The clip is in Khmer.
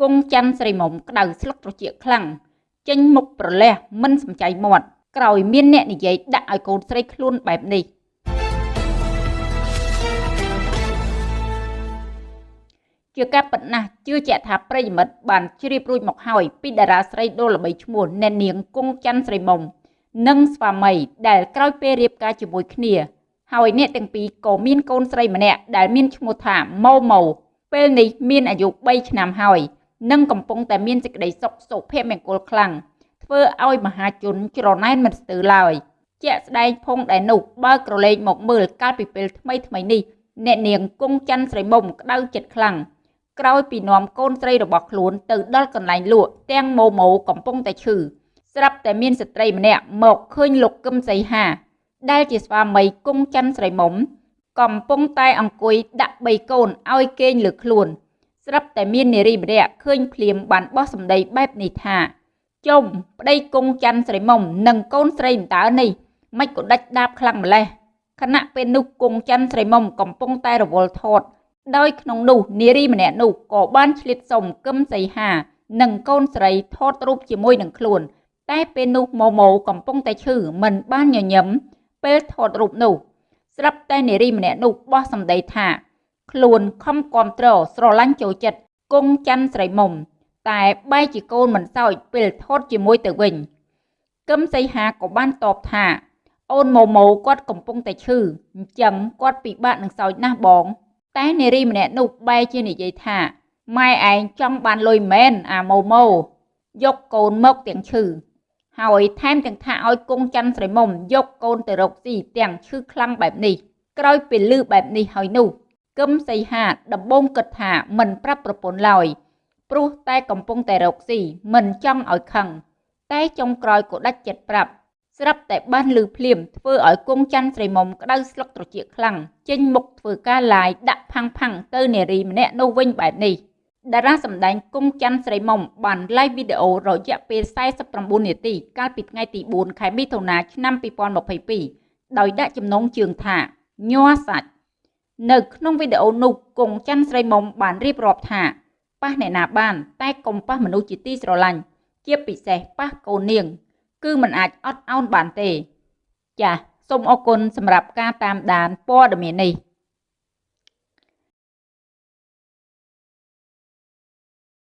គង់ច័ន្ទស្រីមុំក្តៅស្លឹកត្រចៀកខ្លាំងចេញមុខប្រលះមិនសំចៃមាត់ក្រោយមានអ្នកនិយាយដាក់ឲ្យកូនស្រីខ្លួនបែបនេះជាការប៉ុណ្ណាជឿជាក់ថាប្រិយមិត្តបានជ្រាបរួចមកហើយពីតារាស្រីដ៏ល្បីឈ្មោះអ្នកនាងគង់ច័ន្ទស្រីមុំនិងស្វាមីដែលក្រោយពេលរៀបការជាមួយគ្នា ហើយអ្នកទាំងពីរក៏មានកូនស្រីម្នាក់ដែលមានឈ្មោះថាម៉ូម៉ូពេលនេះមានអាយុ3ឆ្នាំហើយ និងកំពុងតែមានសេចក្តីសុខសុភមង្គលខ្លាំងធ្វើឲ្យមហាជនច្រណែនមិនស្ទើរឡើយជាក់ស្ដែងភងដែលនោះបើក្រឡេកមកមើលកាលពីពេលថ្មីថ្មីនេះអ្នកនាងគង់ច័ន្ទស្រីមុំក្តៅចិត្តខ្លាំងក្រោយពីនាំកូនស្រីរបស់ខ្លួនទៅដល់កន្លែងលក់ទាំងម៉ូម៉ូកំពុងតែឈឺស្រាប់តែមានស្ត្រីម្នាក់មកឃើញលោកកឹមសីហា ដែលជាស្វាមីគង់ច័ន្ទស្រីមុំ កំពុងតែអង្គុយដាក់បីកូនឲ្យគេងលើខ្លួន ស្រាប់តែមាននារីម្នាក់ឃើញភ្លាមបានបោះសម្ដីបែបនេះថាចុំប្តីគង់ច័ន្ទស្រីមុំនិងកូនស្រីតើនេះមិនក៏ដាច់ដាបខ្លាំងម្លេះខណៈពេលនោះគង់ច័ន្ទស្រីមុំកំពុងតែរវល់ថតដោយក្នុងនោះនារីម្នាក់នោះក៏បានឆ្លៀតសុំគឹមសីហា និងកូនស្រីថតរូបជាមួយនឹងខ្លួន តែពេលនោះម៉ូម៉ូកំពុងតែឈឺមិនបានញញឹមពេលថតរូបនោះស្រាប់តែនារីម្នាក់នោះបោះសម្ដីថា ខ្លួនខំគាំទ្រស្រឡាញ់ចូលចិត្តគង់ច័ន្ទស្រីមុំ តែបែរជាកូនមិនសោចពេលថតជាមួយទៅវិញកឹមសីហាក៏បានតបថា អូនម៉ូម៉ូគាត់កំពុងតែឈឺអញ្ចឹងគាត់ពិបាកនឹងសោចណាស់បង តែនារីម្នាក់នោះបែរជានិយាយថាម៉ែឯងចង់បានលុយមែនអាម៉ូម៉ូយកកូនមកទាំងឈឺហើយថែមទាំងថាឲ្យគង់ច័ន្ទស្រីមុំយកកូនទៅរកស៊ីទាំងឈឺខ្លាំងបែបនេះក្រោយពេលឮបែបនេះហើយនោះ កឹមសីហាដំបងគិតថាមិនប្រាប់ប្រពន្ធឡើយព្រោះតែកំពុងតែរកស៊ីមិនចង់ឲ្យខឹងតែចុងក្រោយក៏ដាច់ចិត្តប្រាប់ស្រាប់តែបានលឺភ្លាមធ្វើឲ្យគង់ច័ន្ទស្រីមុំក្តៅស្លុកត្រចៀកខ្លាំងចេញមុខធ្វើការឡាយដាក់ផាំងផាំងទៅនារីម្នាក់នោះវិញបែបនេះតារាសម្ដែងគង់ច័ន្ទស្រីមុំបាន live វីដេអូរយៈពេល49នាទីកាលពីថ្ងៃទី4ខែមិថុនាឆ្នាំ2022ដោយដាក់ចំណងជើងថាញ័រសាច់ នៅក្នុងវីដេអូនោះគង់ច័ន្ទស្រីមុំបានរៀបរាប់ថាប៉ះអ្នកណាបាន តែកុំប៉ះមនុស្សជាទីស្រឡាញ់ជាពិសេសប៉ះកូននាង គឺมันអាចអត់ឱនបានទេ ចាសសូមអរគុណសម្រាប់ការតាមដានព័ត៌មាននេះ